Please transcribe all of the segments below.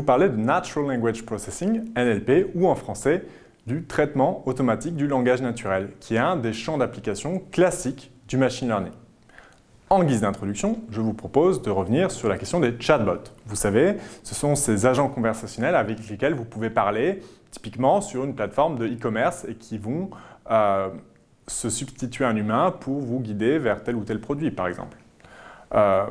vous parler de Natural Language Processing, NLP, ou en français, du traitement automatique du langage naturel, qui est un des champs d'application classiques du machine learning. En guise d'introduction, je vous propose de revenir sur la question des chatbots. Vous savez, ce sont ces agents conversationnels avec lesquels vous pouvez parler, typiquement sur une plateforme de e-commerce et qui vont euh, se substituer à un humain pour vous guider vers tel ou tel produit, par exemple. Euh,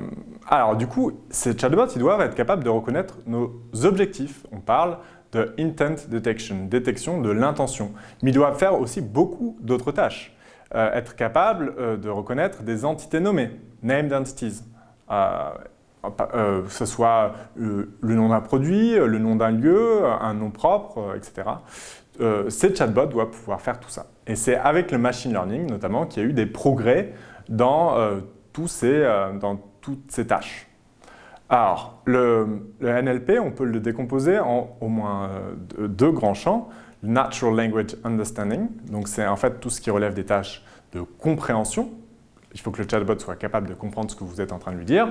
alors du coup, ces chatbots, ils doivent être capables de reconnaître nos objectifs. On parle de intent detection, détection de l'intention. Mais ils doivent faire aussi beaucoup d'autres tâches. Euh, être capables euh, de reconnaître des entités nommées, named entities. que ce soit le nom d'un produit, le nom d'un lieu, un nom propre, etc. ces chatbots doivent pouvoir faire tout ça. Et c'est avec le machine learning, notamment, qu'il y a eu des progrès dans euh, dans toutes ces tâches. Alors, le, NLP, on peut le décomposer en au moins euh, deux grands champs. Natural Language Understanding, donc c'est en fait tout ce qui relève des tâches de compréhension. Il faut que le chatbot soit capable de comprendre ce que vous êtes en train de lui dire.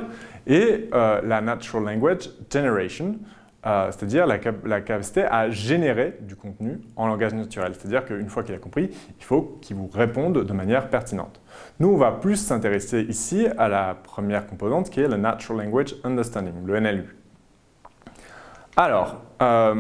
Et euh, la Natural Language Generation, c'est-à-dire la, capacité à générer du contenu en langage naturel. C'est-à-dire qu'une fois qu'il a compris, il faut qu'il vous réponde de manière pertinente. Nous, on va plus s'intéresser ici à la première composante qui est le Natural Language Understanding, le NLU. Alors, euh,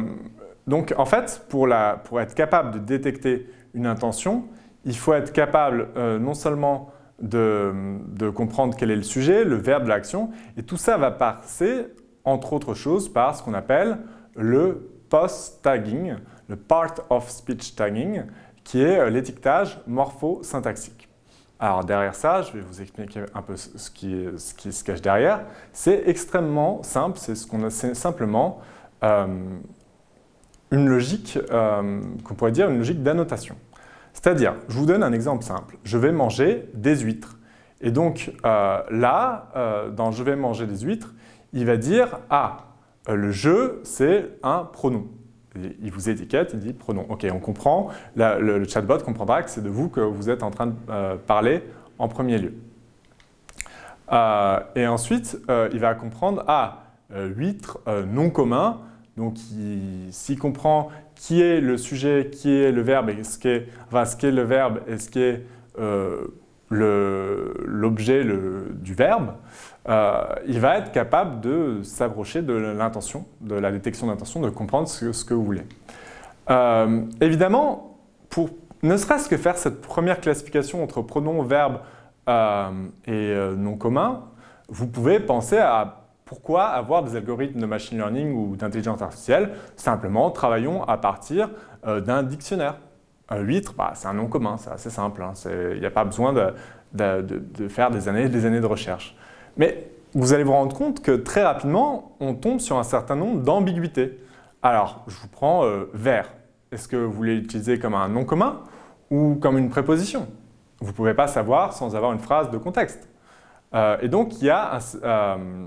donc en fait, pour, être capable de détecter une intention, il faut être capable euh, non seulement de, comprendre quel est le sujet, le verbe de l'action, et tout ça va passer, entre autres choses, par ce qu'on appelle le post-tagging, le part of speech tagging, qui est euh, l'étiquetage morpho-syntaxique. Alors derrière ça, je vais vous expliquer un peu ce qui, se cache derrière. C'est extrêmement simple, c'est simplement euh, une logique, euh, qu'on pourrait dire une logique d'annotation. C'est-à-dire, je vous donne un exemple simple. Je vais manger des huîtres. Et donc là, dans « je vais manger des huîtres », il va dire « ah, le jeu, c'est un pronom » il vous étiquette, il dit pronom. Ok, on comprend, le, chatbot comprendra que c'est de vous que vous êtes en train de euh, parler en premier lieu. Euh, et ensuite, euh, il va comprendre, ah, huître, non commun, donc s'il comprend qui est le sujet, qui est le verbe, et ce qu'est enfin, ce le verbe et ce qui est l'objet du verbe, euh, il va être capable de s'approcher de l'intention, de la détection d'intention, de comprendre ce, que vous voulez. Euh, évidemment, pour ne serait-ce que faire cette première classification entre pronom, verbe euh, et nom commun, vous pouvez penser à pourquoi avoir des algorithmes de machine learning ou d'intelligence artificielle Simplement, travaillons à partir d'un dictionnaire. Huître, bah, c'est un nom commun, c'est assez simple. Hein. Il n'y a pas besoin de, de, faire des années et des années de recherche. Mais vous allez vous rendre compte que très rapidement, on tombe sur un certain nombre d'ambiguïtés. Alors, je vous prends euh, vert. Est-ce que vous voulez l'utiliser comme un nom commun ou comme une préposition? Vous ne pouvez pas savoir sans avoir une phrase de contexte. Euh, et donc, il y a euh,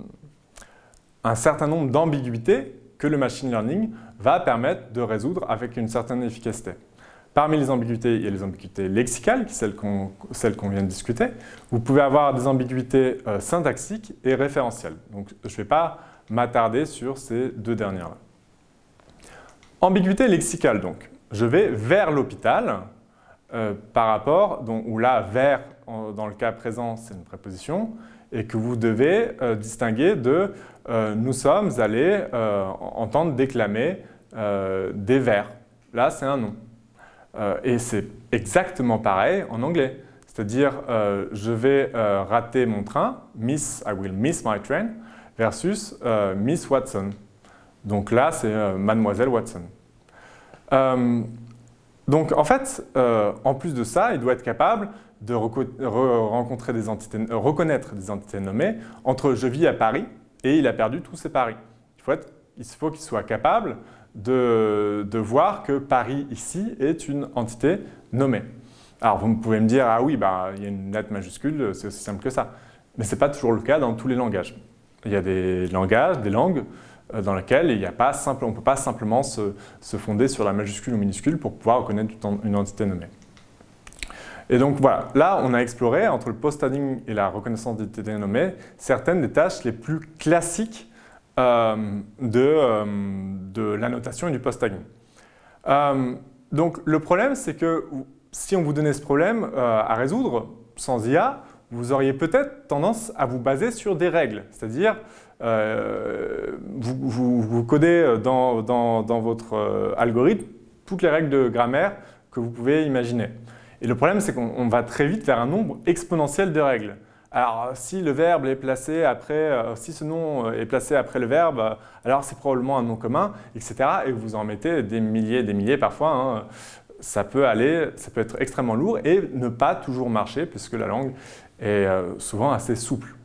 un certain nombre d'ambiguïtés que le machine learning va permettre de résoudre avec une certaine efficacité. Parmi les ambiguïtés, il y a les ambiguïtés lexicales, celles qu'on vient de discuter. Vous pouvez avoir des ambiguïtés euh, syntaxiques et référentielles. Donc, je ne vais pas m'attarder sur ces deux dernières-là. Ambiguïté lexicale, donc. Je vais vers l'hôpital euh, par rapport, où là, vers, dans le cas présent, c'est une préposition, et que vous devez euh, distinguer de nous sommes allés entendre déclamer des vers ». Là, c'est un nom. Euh, et c'est exactement pareil en anglais. C'est-à-dire, euh, je vais euh, rater mon train, miss, I will miss my train, versus Miss Watson. Donc là, c'est Mademoiselle Watson. donc en fait, en plus de ça, il doit être capable de rencontrer des entités, reconnaître des entités nommées entre « je vis à Paris » et « il a perdu tous ses paris ». Il faut qu'il soit capable de, voir que Paris ici est une entité nommée. Alors vous pouvez me dire, ah oui, bah, il y a une lettre majuscule, c'est aussi simple que ça. Mais ce n'est pas toujours le cas dans tous les langages. Il y a des langages, des langues euh, dans lesquelles il y a pas on ne peut pas simplement se, fonder sur la majuscule ou minuscule pour pouvoir reconnaître une entité nommée. Et donc voilà, là on a exploré entre le post-tagging et la reconnaissance d'identité nommée certaines des tâches les plus classiques de, de l'annotation et du post-tagging. donc le problème, c'est que si on vous donnait ce problème à résoudre sans IA, vous auriez peut-être tendance à vous baser sur des règles, c'est-à-dire euh, vous, codez dans, votre euh, algorithme toutes les règles de grammaire que vous pouvez imaginer. Et le problème, c'est qu'on va très vite vers un nombre exponentiel de règles. Alors, si le verbe est placé après, euh, si ce nom est placé après le verbe, alors c'est probablement un nom commun, etc. Et vous en mettez des milliers, des milliers parfois. Hein. Ça peut aller, ça peut être extrêmement lourd et ne pas toujours marcher puisque la langue est souvent assez souple.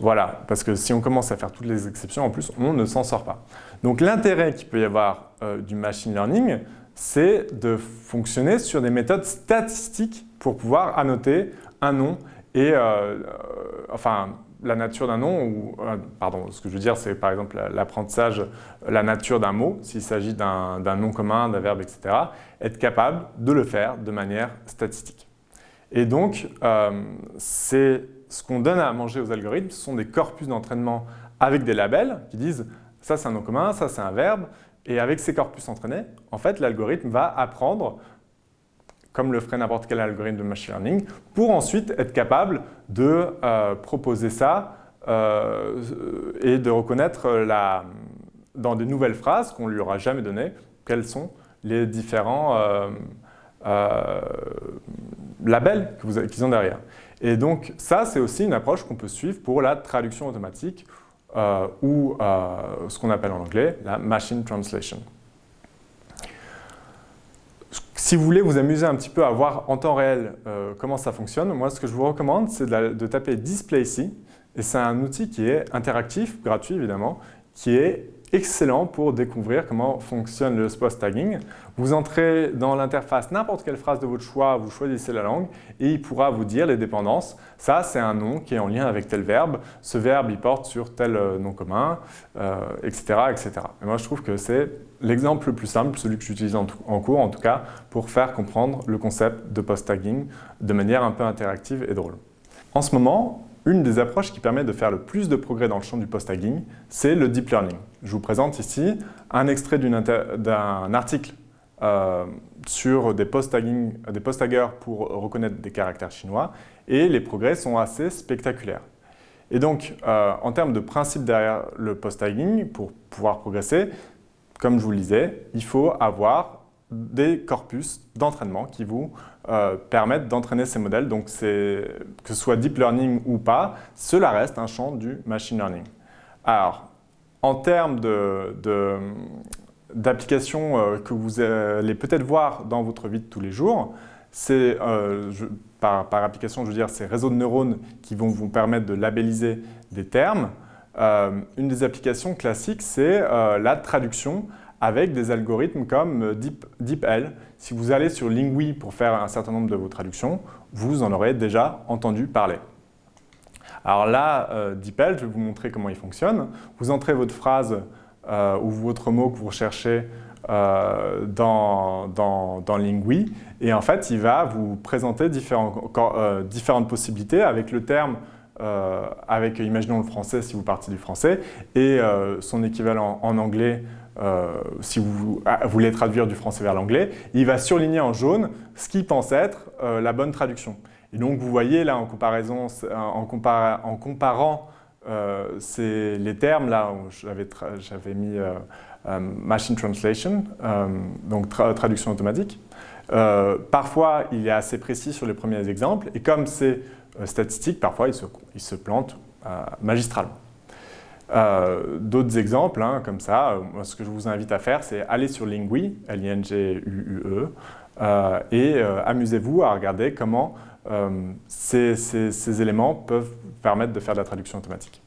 Voilà, parce que si on commence à faire toutes les exceptions, en plus, on ne s'en sort pas. Donc l'intérêt qu'il peut y avoir euh, du machine learning, c'est de fonctionner sur des méthodes statistiques pour pouvoir annoter un nom et, euh, euh, enfin, la nature d'un nom, ou, pardon, ce que je veux dire, c'est par exemple l'apprentissage, la nature d'un mot, s'il s'agit d'un nom commun, d'un verbe, etc., être capable de le faire de manière statistique. Et donc, c'est ce qu'on donne à manger aux algorithmes, ce sont des corpus d'entraînement avec des labels qui disent ça c'est un nom commun, ça c'est un verbe, et avec ces corpus entraînés, en fait l'algorithme va apprendre comme le ferait n'importe quel algorithme de machine learning, pour ensuite être capable de euh, proposer ça euh, et de reconnaître la, dans des nouvelles phrases qu'on ne lui aura jamais données, quels sont les différents euh, labels qu'ils ont derrière. Et donc ça, c'est aussi une approche qu'on peut suivre pour la traduction automatique euh, ou euh, ce qu'on appelle en anglais la machine translation. Si vous voulez vous amuser un petit peu à voir en temps réel euh, comment ça fonctionne, moi ce que je vous recommande c'est de, taper Display ici et c'est un outil qui est interactif, gratuit évidemment, qui est excellent pour découvrir comment fonctionne le post tagging. Vous entrez dans l'interface n'importe quelle phrase de votre choix, vous choisissez la langue et il pourra vous dire les dépendances. Ça, c'est un nom qui est en lien avec tel verbe. Ce verbe, il porte sur tel euh, nom commun, etc., euh, etc. Et moi, je trouve que c'est l'exemple le plus simple, celui que j'utilise en, en, cours en tout cas, pour faire comprendre le concept de post-tagging de manière un peu interactive et drôle. En ce moment, une des approches qui permet de faire le plus de progrès dans le champ du post-tagging, c'est le deep learning. Je vous présente ici un extrait d'un article euh, sur des post-taggers pour reconnaître des caractères chinois et les progrès sont assez spectaculaires. Et donc, euh, en termes de principe derrière le post-tagging, pour pouvoir progresser, comme je vous le disais, il faut avoir des corpus d'entraînement qui vous euh, permettent d'entraîner ces modèles. Donc, que ce soit deep learning ou pas, cela reste un champ du machine learning. Alors, en termes d'applications euh, que vous allez peut-être voir dans votre vie de tous les jours, euh, par, par, application, je veux dire, ces réseaux de neurones qui vont vous permettre de labelliser des termes. une des applications classiques, c'est la traduction avec des algorithmes comme euh, DeepL. Si vous allez sur Lingui pour faire un certain nombre de vos traductions, vous en aurez déjà entendu parler. Alors là, euh, DeepL, je vais vous montrer comment il fonctionne. Vous entrez votre phrase euh, ou votre mot que vous recherchez dans, Lingui et en fait, il va vous présenter différentes possibilités avec le terme avec, imaginons le français si vous partez du français, et son équivalent en anglais si vous ah, voulez traduire du français vers l'anglais, il va surligner en jaune ce qu'il pense être euh, la bonne traduction. Et donc vous voyez là en, comparaison, en, comparant euh, les termes, là j'avais mis machine translation, donc traduction automatique. parfois il est assez précis sur les premiers exemples et comme c'est statistique, parfois il se, il se plante magistralement. Euh, d'autres exemples, hein, comme ça, euh, ce que je vous invite à faire, c'est aller sur Lingui, L-I-N-G-U-U-E, euh, et amusez-vous à regarder comment ces, ces, éléments peuvent permettre de faire de la traduction automatique.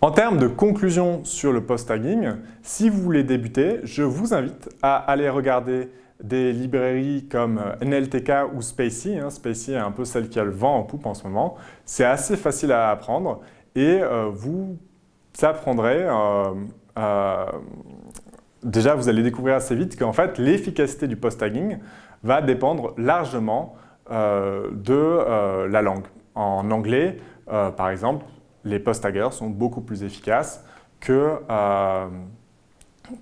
En termes de conclusion sur le post-tagging, si vous voulez débuter, je vous invite à aller regarder des librairies comme NLTK ou Spacey. Hein. Spacey est un peu celle qui a le vent en poupe en ce moment. C'est assez facile à apprendre et euh, vous apprendrez, euh, euh, déjà vous allez découvrir assez vite qu'en fait l'efficacité du post-tagging va dépendre largement de la langue. En anglais, par exemple, les post-taggers sont beaucoup plus efficaces que, euh,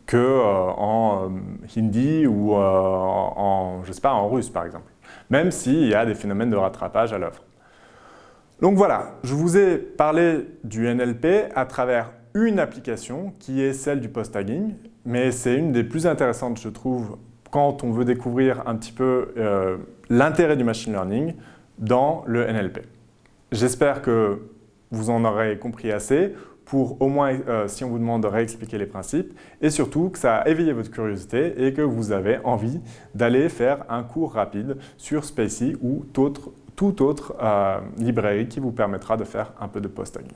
que euh, en hindi ou en, je sais pas, en russe par exemple, même s'il y a des phénomènes de rattrapage à l'œuvre. Donc voilà, je vous ai parlé du NLP à travers une application qui est celle du post-tagging, mais c'est une des plus intéressantes, je trouve, quand on veut découvrir un petit peu euh, l'intérêt du machine learning dans le NLP. J'espère que vous en aurez compris assez pour au moins, euh, si on vous demande de réexpliquer les principes, et surtout que ça a éveillé votre curiosité et que vous avez envie d'aller faire un cours rapide sur Spacey ou autre, toute autre euh, librairie qui vous permettra de faire un peu de post-tagging.